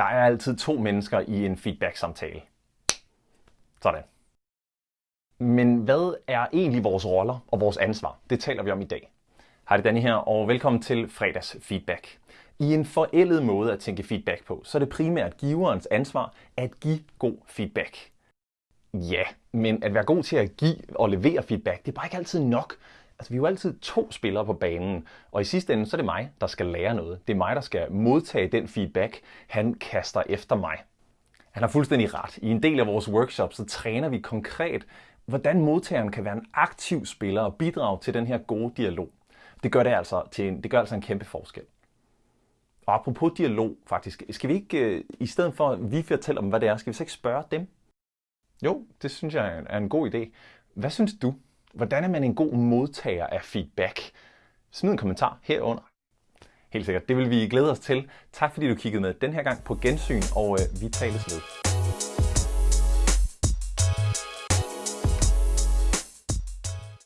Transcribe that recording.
Der er altid to mennesker i en feedback-samtale. Sådan. Men hvad er egentlig vores roller og vores ansvar? Det taler vi om i dag. Hej, det er Danny her, og velkommen til fredags feedback. I en forældet måde at tænke feedback på, så er det primært giverens ansvar at give god feedback. Ja, men at være god til at give og levere feedback, det er bare ikke altid nok. Altså, vi er jo altid to spillere på banen, og i sidste ende, så er det mig, der skal lære noget. Det er mig, der skal modtage den feedback, han kaster efter mig. Han har fuldstændig ret. I en del af vores workshops, så træner vi konkret, hvordan modtageren kan være en aktiv spiller og bidrage til den her gode dialog. Det gør det altså, til en, det gør altså en kæmpe forskel. Og apropos dialog, faktisk, skal vi ikke, øh, i stedet for at vi fortæller dem, hvad det er, skal vi så ikke spørge dem? Jo, det synes jeg er en god idé. Hvad synes du? Hvordan er man en god modtager af feedback? Smid en kommentar herunder. Helt sikkert, det vil vi glæde os til. Tak fordi du kiggede med den her gang på gensyn, og øh, vi tales ved.